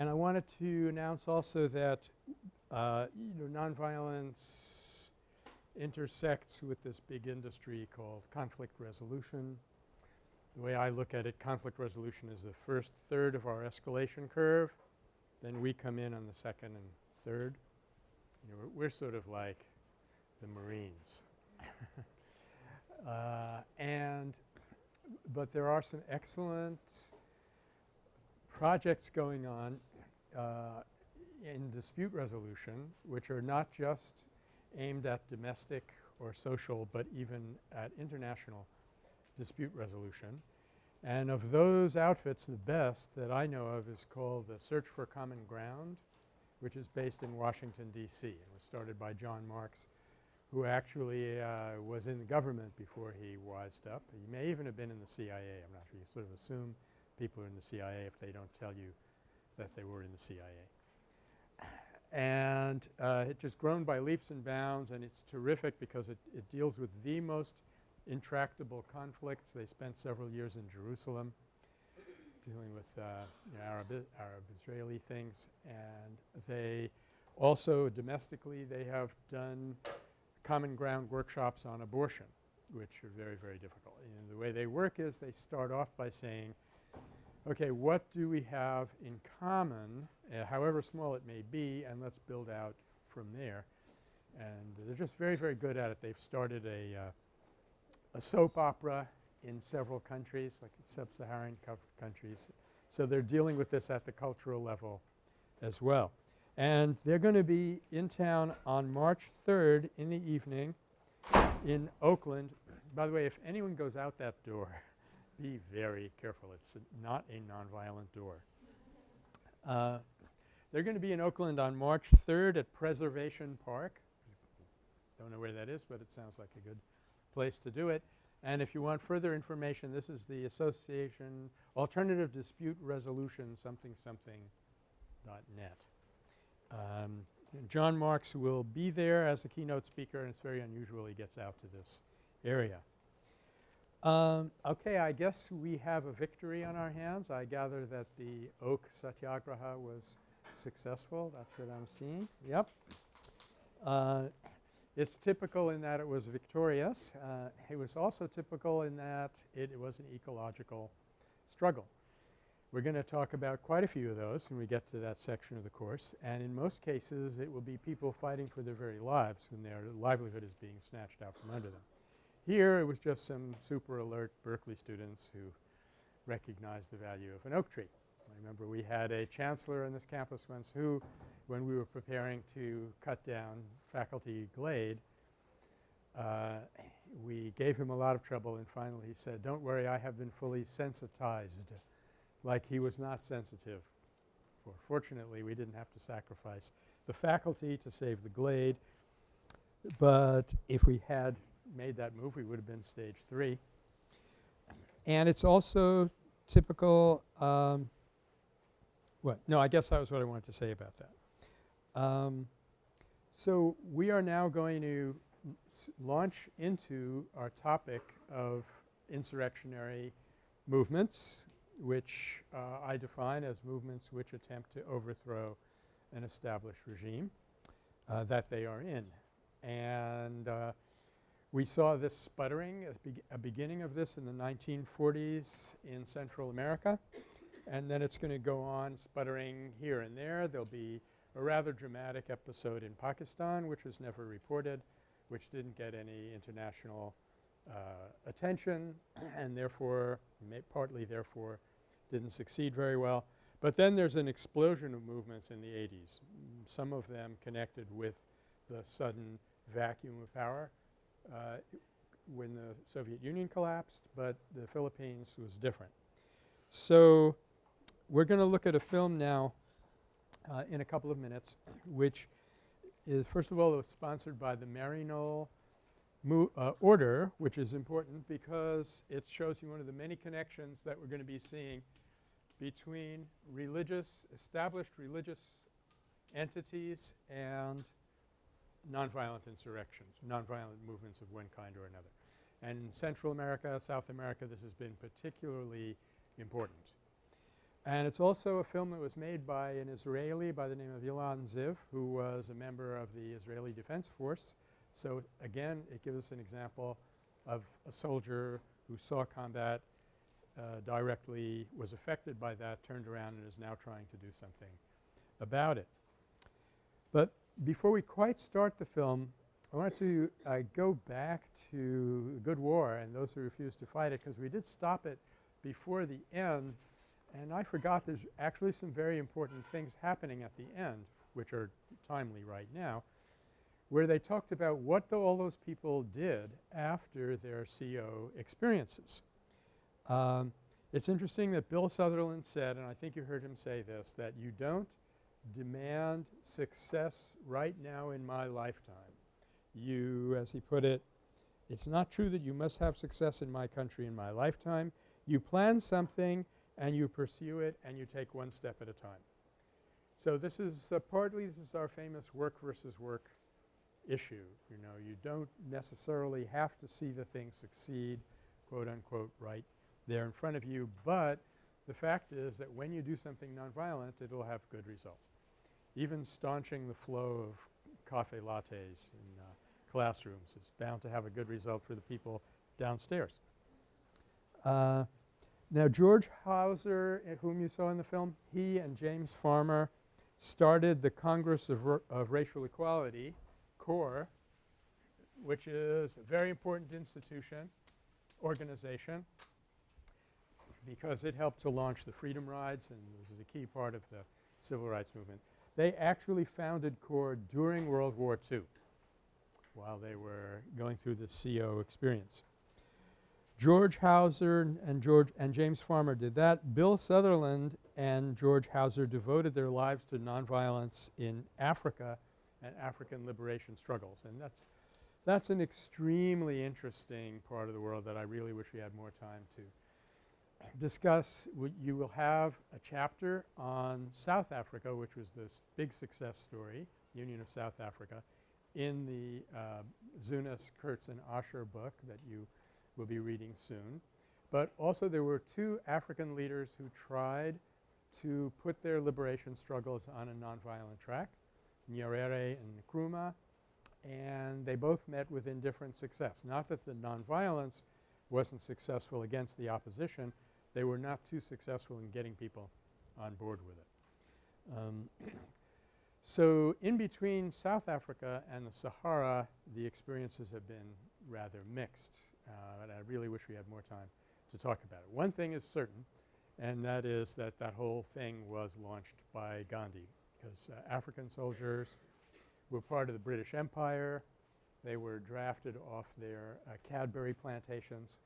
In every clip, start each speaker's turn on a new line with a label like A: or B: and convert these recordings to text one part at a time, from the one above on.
A: And I wanted to announce also that uh, you know nonviolence intersects with this big industry called conflict resolution. The way I look at it conflict resolution is the first third of our escalation curve. Then we come in on the second and third. You know, we're, we're sort of like the Marines. uh, and but there are some excellent projects going on uh, in dispute resolution which are not just aimed at domestic or social but even at international dispute resolution. And of those outfits the best that I know of is called the Search for Common Ground which is based in Washington D.C. It was started by John Marks who actually uh, was in the government before he wised up. He may even have been in the CIA. I'm not sure. You sort of assume people are in the CIA if they don't tell you that they were in the CIA. And uh, it just grown by leaps and bounds and it's terrific because it, it deals with the most intractable conflicts. They spent several years in Jerusalem dealing with uh, Arab, Arab Israeli things and they also domestically they have done common ground workshops on abortion which are very, very difficult. And the way they work is they start off by saying, okay, what do we have in common, uh, however small it may be, and let's build out from there. And they're just very, very good at it. They've started a, uh, a soap opera in several countries, like sub-Saharan countries. So they're dealing with this at the cultural level as well. And they're going to be in town on March 3rd in the evening in Oakland. By the way, if anyone goes out that door, be very careful. It's not a nonviolent door. Uh, they're going to be in Oakland on March 3rd at Preservation Park. Don't know where that is, but it sounds like a good place to do it. And if you want further information, this is the Association Alternative Dispute Resolution something something dot net. Um, John Marks will be there as a keynote speaker and it's very unusual he gets out to this area. Um, okay, I guess we have a victory on our hands. I gather that the oak satyagraha was successful. That's what I'm seeing. Yep. Uh, it's typical in that it was victorious. Uh, it was also typical in that it, it was an ecological struggle. We're going to talk about quite a few of those when we get to that section of the course. And in most cases, it will be people fighting for their very lives when their livelihood is being snatched out from under them. Here, it was just some super alert Berkeley students who recognized the value of an oak tree. I remember we had a chancellor on this campus once who, when we were preparing to cut down faculty glade, uh, we gave him a lot of trouble and finally he said, don't worry, I have been fully sensitized like he was not sensitive. For fortunately, we didn't have to sacrifice the faculty to save the glade, but if we had made that move, we would have been stage 3. And it's also typical um, what? No, I guess that was what I wanted to say about that. Um, so we are now going to launch into our topic of insurrectionary movements which uh, I define as movements which attempt to overthrow an established regime uh, that they are in. And uh, we saw this sputtering at be a beginning of this in the 1940s in Central America and then it's going to go on sputtering here and there. There'll be a rather dramatic episode in Pakistan which was never reported which didn't get any international uh, attention and therefore partly therefore didn't succeed very well. But then there's an explosion of movements in the 80s, some of them connected with the sudden vacuum of power uh, when the Soviet Union collapsed, but the Philippines was different. So we're going to look at a film now uh, in a couple of minutes which is first of all it was sponsored by the Maryknoll uh, order which is important because it shows you one of the many connections that we're going to be seeing between religious established religious entities and nonviolent insurrections, nonviolent movements of one kind or another. And in Central America, South America, this has been particularly important. And it's also a film that was made by an Israeli by the name of Ilan Ziv who was a member of the Israeli Defense Force. So, again it gives us an example of a soldier who saw combat uh, directly, was affected by that, turned around and is now trying to do something about it. But before we quite start the film, I wanted to uh, go back to the Good War and those who refused to fight it because we did stop it before the end and I forgot there's actually some very important things happening at the end which are timely right now where they talked about what the, all those people did after their CO experiences. Um, it's interesting that Bill Sutherland said, and I think you heard him say this, that you don't demand success right now in my lifetime. You, as he put it, it's not true that you must have success in my country in my lifetime. You plan something and you pursue it and you take one step at a time. So this is uh, partly this is our famous work versus work issue. You know, you don't necessarily have to see the thing succeed quote unquote right there in front of you, but the fact is that when you do something nonviolent it will have good results. Even staunching the flow of cafe lattes in uh, classrooms is bound to have a good result for the people downstairs. Uh, now George Houser, uh, whom you saw in the film, he and James Farmer started the Congress of, of Racial Equality, CORE, which is a very important institution, organization, because it helped to launch the Freedom Rides and this is a key part of the civil rights movement. They actually founded CORE during World War II while they were going through the CO experience. George Houser and George and James Farmer did that. Bill Sutherland and George Houser devoted their lives to nonviolence in Africa and African liberation struggles. And that's that's an extremely interesting part of the world that I really wish we had more time to discuss. you will have a chapter on South Africa which was this big success story, Union of South Africa, in the uh, Zunes, Kurtz and Asher book that you will be reading soon. But also there were two African leaders who tried to put their liberation struggles on a nonviolent track, Nyerere and Nkrumah, and they both met with indifferent success. Not that the nonviolence wasn't successful against the opposition, they were not too successful in getting people on board with it. Um, so in between South Africa and the Sahara, the experiences have been rather mixed. Uh, and I really wish we had more time to talk about it. One thing is certain and that is that that whole thing was launched by Gandhi because uh, African soldiers were part of the British Empire. They were drafted off their uh, Cadbury plantations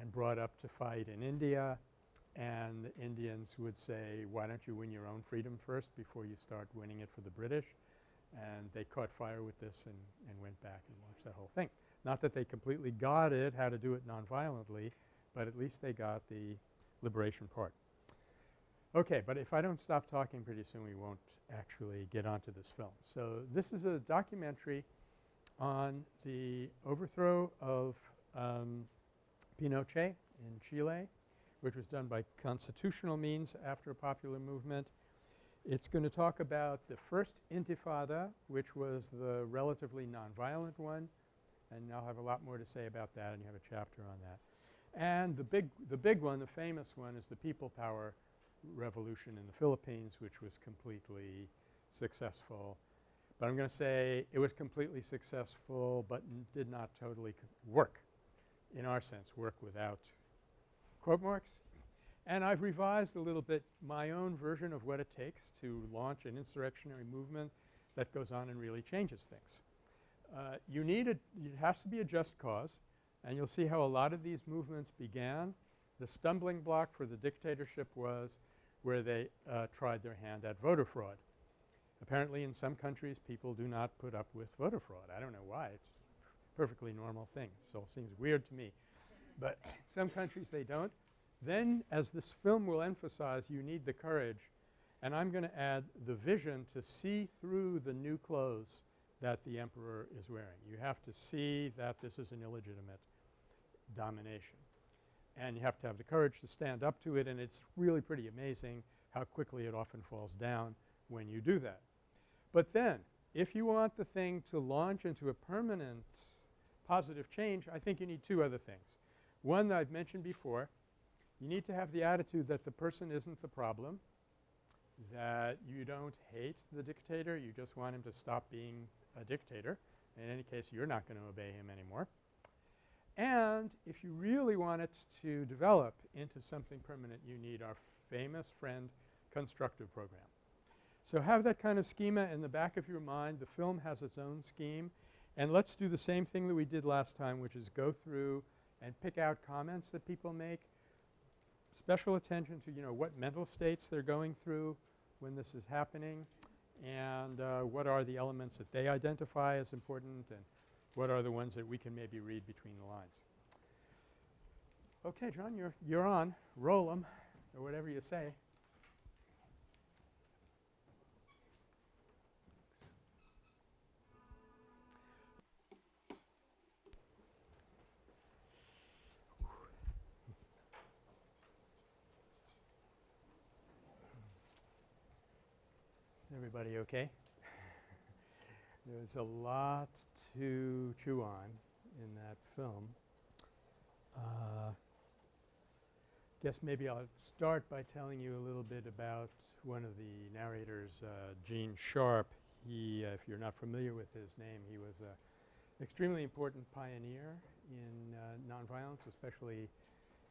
A: and brought up to fight in India and the Indians would say, why don't you win your own freedom first before you start winning it for the British? And they caught fire with this and, and went back and launched that whole thing. Not that they completely got it, how to do it nonviolently, but at least they got the liberation part. Okay, but if I don't stop talking pretty soon we won't actually get onto this film. So this is a documentary on the overthrow of um, Pinochet in Chile which was done by constitutional means after a popular movement. It's going to talk about the first intifada which was the relatively nonviolent one and I'll have a lot more to say about that and you have a chapter on that. And the big, the big one, the famous one is the people power revolution in the Philippines which was completely successful. But I'm going to say it was completely successful but did not totally work in our sense, work without quote marks. And I've revised a little bit my own version of what it takes to launch an insurrectionary movement that goes on and really changes things. Uh, you need a – it has to be a just cause and you'll see how a lot of these movements began. The stumbling block for the dictatorship was where they uh, tried their hand at voter fraud. Apparently in some countries people do not put up with voter fraud. I don't know why. It's perfectly normal thing. So it seems weird to me. But some countries they don't. Then as this film will emphasize you need the courage and I'm going to add the vision to see through the new clothes that the emperor is wearing. You have to see that this is an illegitimate domination. And you have to have the courage to stand up to it and it's really pretty amazing how quickly it often falls down when you do that. But then if you want the thing to launch into a permanent positive change, I think you need two other things. One that I've mentioned before, you need to have the attitude that the person isn't the problem, that you don't hate the dictator, you just want him to stop being a dictator. In any case, you're not going to obey him anymore. And if you really want it to develop into something permanent, you need our famous friend constructive program. So have that kind of schema in the back of your mind. The film has its own scheme. And let's do the same thing that we did last time which is go through and pick out comments that people make. Special attention to, you know, what mental states they're going through when this is happening and uh, what are the elements that they identify as important and what are the ones that we can maybe read between the lines. Okay, John, you're, you're on. Roll them or whatever you say. Everybody okay? There's a lot to chew on in that film. Uh, guess maybe I'll start by telling you a little bit about one of the narrators, uh, Gene Sharp. He, uh, if you're not familiar with his name, he was an extremely important pioneer in uh, nonviolence, especially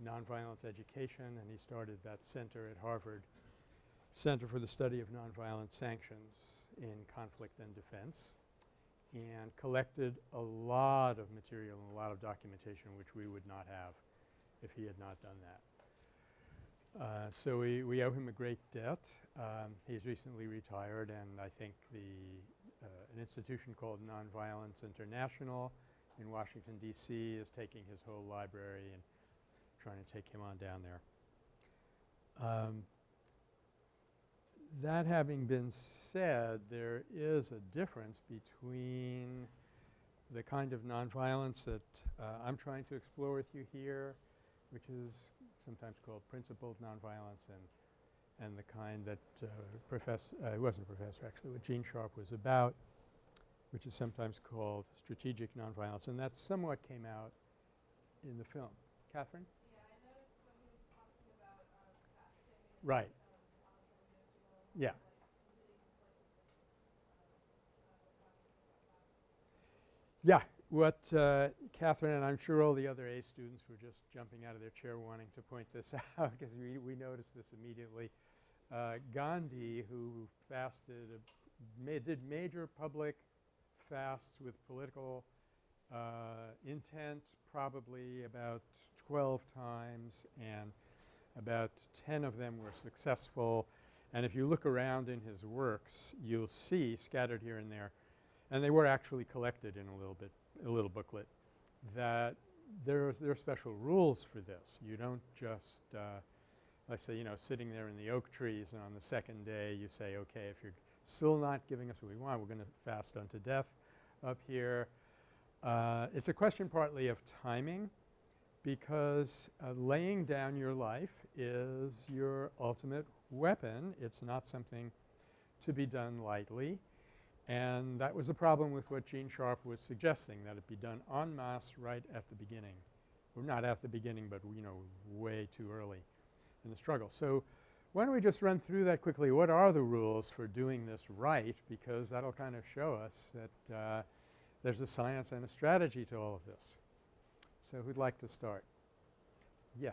A: nonviolence education, and he started that center at Harvard Center for the Study of Nonviolent Sanctions in Conflict and Defense and collected a lot of material and a lot of documentation which we would not have if he had not done that. Uh, so we, we owe him a great debt. Um, he's recently retired and I think the uh, an institution called Nonviolence International in Washington D.C. is taking his whole library and trying to take him on down there. Um, that having been said, there is a difference between the kind of nonviolence that uh, I'm trying to explore with you here, which is sometimes called principled nonviolence and and the kind that uh, professor uh, – it wasn't a professor actually, what Gene Sharp was about, which is sometimes called strategic nonviolence. And that somewhat came out in the film. Catherine?
B: Yeah, I noticed when he was talking about um,
A: Right. Yeah. Yeah. What uh, Catherine and I'm sure all the other A students were just jumping out of their chair wanting to point this out because we, we noticed this immediately. Uh, Gandhi who fasted ma did major public fasts with political uh, intent probably about 12 times and about 10 of them were successful and if you look around in his works, you'll see scattered here and there, and they were actually collected in a little bit – a little booklet, that there there are special rules for this. You don't just uh, let's say, you know, sitting there in the oak trees and on the second day you say, okay, if you're still not giving us what we want, we're going to fast unto death up here. Uh, it's a question partly of timing because uh, laying down your life is your ultimate weapon. It's not something to be done lightly. And that was a problem with what Gene Sharp was suggesting, that it be done en masse right at the beginning. Or not at the beginning, but you know, way too early in the struggle. So why don't we just run through that quickly. What are the rules for doing this right? Because that'll kind of show us that uh, there's a science and a strategy to all of this. So who'd like to start? Yeah.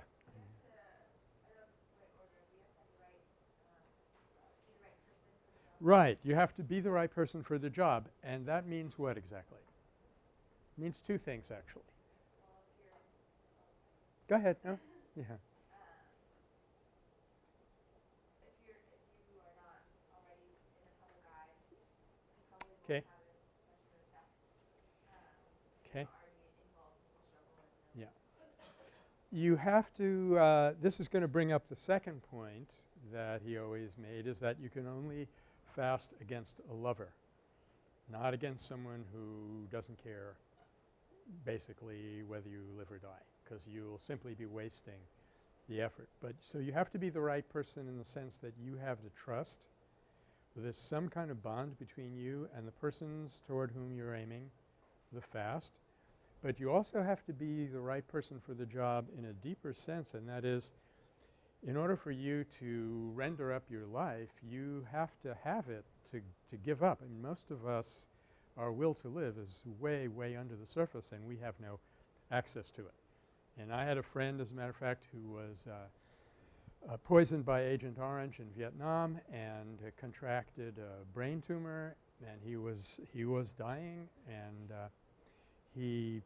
A: Right. You have to be the right person for the job. And that means what exactly? It means two things actually. Go ahead. No? Yeah. Okay. Okay. Yeah. You have to uh, – this is going to bring up the second point that he always made is that you can only – fast against a lover, not against someone who doesn't care basically whether you live or die because you'll simply be wasting the effort. But so you have to be the right person in the sense that you have the trust. There's some kind of bond between you and the persons toward whom you're aiming the fast. But you also have to be the right person for the job in a deeper sense and that is in order for you to render up your life, you have to have it to, to give up. Mean most of us, our will to live is way, way under the surface and we have no access to it. And I had a friend as a matter of fact who was uh, uh, poisoned by Agent Orange in Vietnam and uh, contracted a brain tumor and he was he was dying and uh, he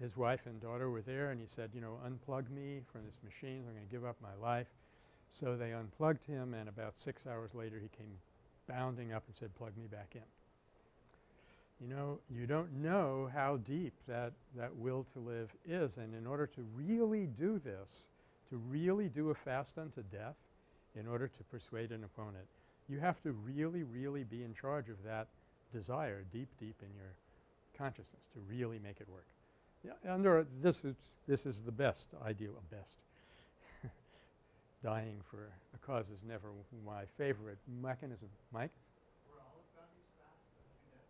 A: his wife and daughter were there and he said, you know, unplug me from this machine. I'm going to give up my life. So they unplugged him and about 6 hours later he came bounding up and said, plug me back in. You know, you don't know how deep that, that will to live is and in order to really do this, to really do a fast unto death in order to persuade an opponent, you have to really, really be in charge of that desire deep, deep in your consciousness to really make it work. Under this is this is the best idea of best. Dying for a cause is never my favorite mechanism. Mike?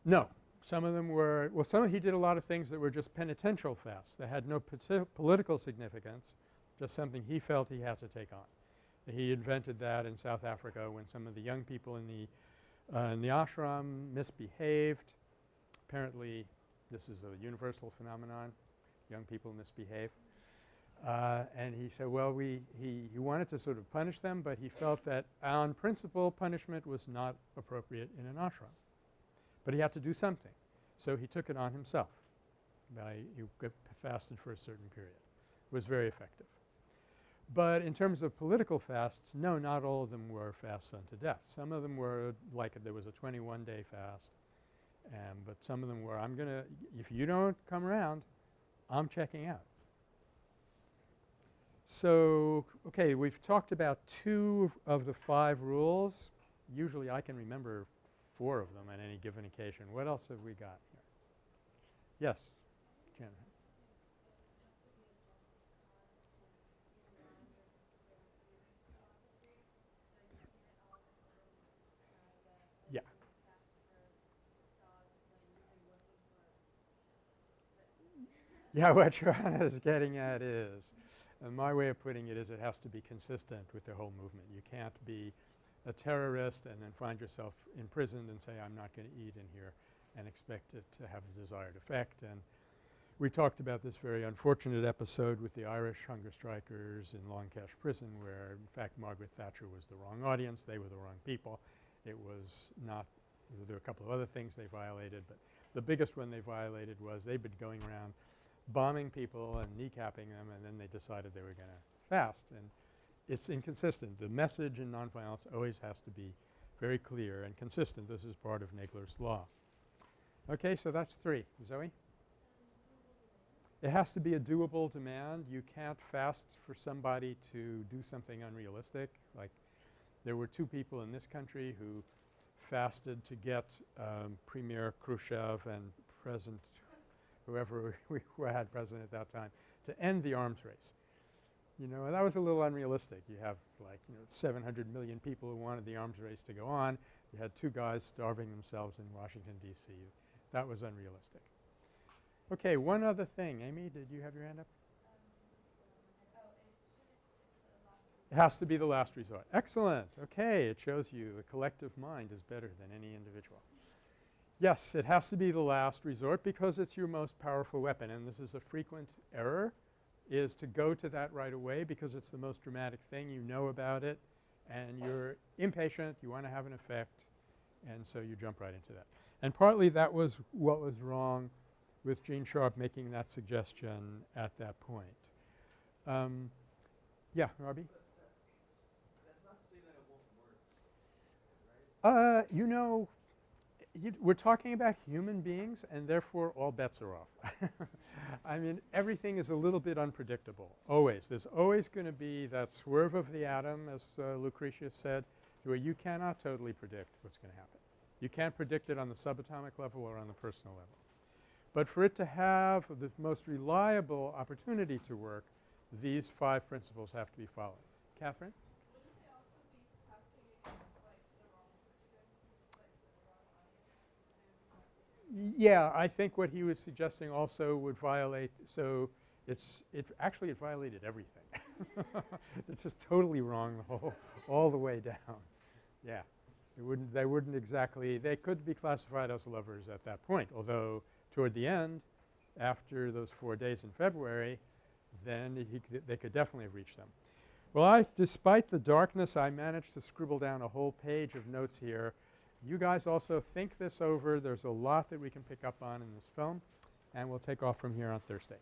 A: No. Some of them were – well, some he did a lot of things that were just penitential fasts. They had no political significance, just something he felt he had to take on. He invented that in South Africa when some of the young people in the uh, in the ashram misbehaved. Apparently this is a universal phenomenon. Young people misbehave. Uh, and he said, well, we he, he wanted to sort of punish them, but he felt that on principle punishment was not appropriate in an ashram. But he had to do something. So he took it on himself by he fasted for a certain period. It was very effective. But in terms of political fasts, no, not all of them were fasts unto death. Some of them were like there was a 21-day fast, and but some of them were I'm going to – if you don't come around, I'm checking out. So, okay, we've talked about two of the five rules. Usually I can remember four of them on any given occasion. What else have we got here? Yes, Jen. Yeah. Yeah, what Joanna is getting at is, and my way of putting it is it has to be consistent with the whole movement. You can't be a terrorist and then find yourself imprisoned and say I'm not going to eat in here and expect it to have the desired effect. And we talked about this very unfortunate episode with the Irish hunger strikers in Long Kesh prison where in fact Margaret Thatcher was the wrong audience. They were the wrong people. It was not – there were a couple of other things they violated, but the biggest one they violated was they'd been going around bombing people and kneecapping them and then they decided they were going to fast. And it's inconsistent. The message in nonviolence always has to be very clear and consistent. This is part of Nagler's law. Okay, so that's three. Zoe? It has to be a doable demand. You can't fast for somebody to do something unrealistic. Like there were two people in this country who fasted to get um, Premier Khrushchev and President whoever we had president at that time to end the arms race. You know, that was a little unrealistic. You have like, you know, 700 million people who wanted the arms race to go on. You had two guys starving themselves in Washington, D.C. That was unrealistic. Okay, one other thing. Amy, did you have your hand up? It has to be the last resort. Excellent. Okay. It shows you the collective mind is better than any individual. Yes, it has to be the last resort because it's your most powerful weapon and this is a frequent error is to go to that right away because it's the most dramatic thing. You know about it and you're impatient. You want to have an effect and so you jump right into that. And partly that was what was wrong with Gene Sharp making that suggestion at that point. Um, yeah, Robbie? That's not to say that, that, that, right? Uh, you know, we're talking about human beings and therefore all bets are off. I mean everything is a little bit unpredictable always. There's always going to be that swerve of the atom as uh, Lucretius said where you cannot totally predict what's going to happen. You can't predict it on the subatomic level or on the personal level. But for it to have the most reliable opportunity to work, these five principles have to be followed. Catherine?
B: Wouldn't they also be testing against like the wrong person, like the wrong audience?
A: Yeah, I think what he was suggesting also would violate so it's it actually it violated everything. it's just totally wrong the whole all the way down. Yeah. They wouldn't they wouldn't exactly they could be classified as lovers at that point, although toward the end after those 4 days in February then he could they could definitely have reached them. Well, I despite the darkness I managed to scribble down a whole page of notes here. You guys also think this over. There's a lot that we can pick up on in this film and we'll take off from here on Thursday.